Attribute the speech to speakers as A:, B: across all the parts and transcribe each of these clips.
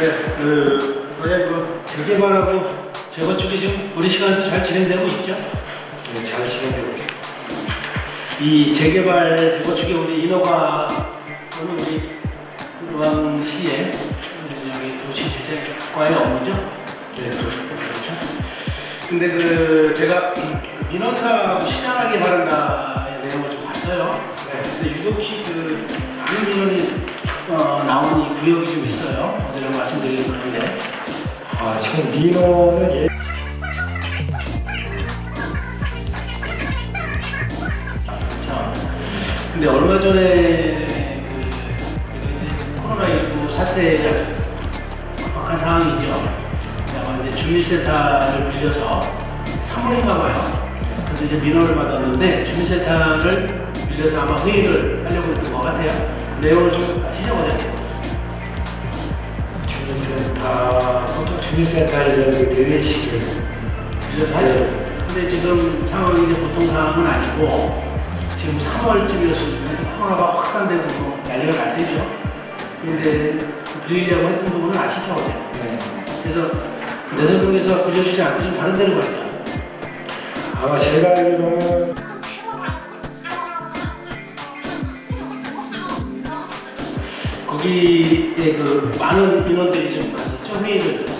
A: 네, 그, 뭐야, 그, 재개발하고 재건축이 지금 우리 시간에도 잘 진행되고 있죠?
B: 네, 잘 진행되고 있습니다.
A: 이 재개발, 재건축이 우리 인허가, 또는 우리 의왕시의 도시재생과의 업무죠?
B: 네, 그렇습니다.
A: 그렇죠? 근데 그, 제가 민원사하고 시장하기 바란다의 내용을 좀 봤어요.
B: 네.
A: 근데 유독히 그,
B: 지금 민원은 예,
A: 자, 근데 얼마 전에 그 이거 이제 코로나19 사태가 급박한 상황이죠. 아마 이제 주민센터를 빌려서 3월인가 봐요. 그래서 이제 민원을 받았는데 주민센터를 빌려서 아마 회의를 하려고 했던 것 같아요. 내용을 좀? 어
B: 주민센터에서 그 대회식을
A: 빌려서 하죠. 근데 지금 상황이 이제 보통 상황은 아니고 지금 3월쯤이었으면 코로나가 확산되고 뭐 난리가 날 때죠. 근데 빌리려고 했던 부분은 아시죠?
B: 네.
A: 그래서 내세동에서 빌려주지 않고 지금 다른 데로 갔죠.
B: 아마 제가 알기로는
A: 거기에 그 많은 인원들이 지금 갔었죠. 회의를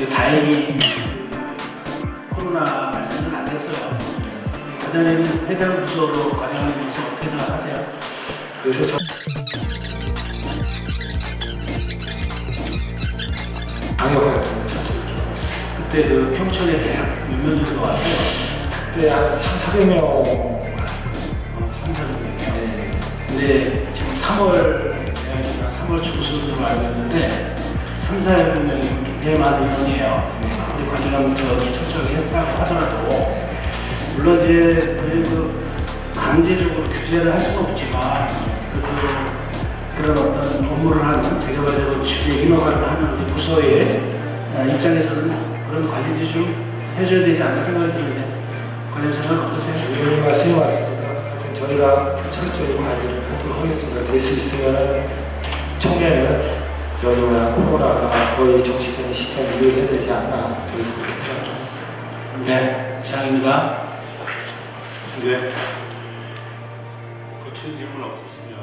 A: 근데 다행히 코로나 발생은 안 됐어요. 과장님 해당 부서로 과장님 부서 어떻게 생각하세요?
B: 그래서 저 방역을.
A: 그때 그 평촌에 대학 몇명 정도 왔어요?
B: 그때 한 3, 400명 왔습니다.
A: 어, 3, 4명.
B: 네.
A: 근데 지금 3월 대학이나 3월 중순으로 알고 있는데 3, 400명이 굉장히 많은 인원이에요. 우리 관장님 저기 철저하게 했다고 하더라도 물론 이제 그 강제적으로 규제를 할 수는 없지만 그, 그런 어떤 업무를 하는 재개발적으로 주의 인허가를 하는 우리 부서의 아, 입장에서는 그런 관리를 좀 해줘야 되지 않나 생각이 드는데 관련 생각 어떠세요?
B: 의원님 말씀이 맞습니다. 저희가 철저히 관리를 하도록 하겠습니다. 될 수 있으면 총회는 저희가 코로나가 거의 정치되는 시점에 이용해야 되지 않나 저희도 그렇게 생각합니다.
A: 네, 이상입니다.
C: 네. 구출 질문 없으시면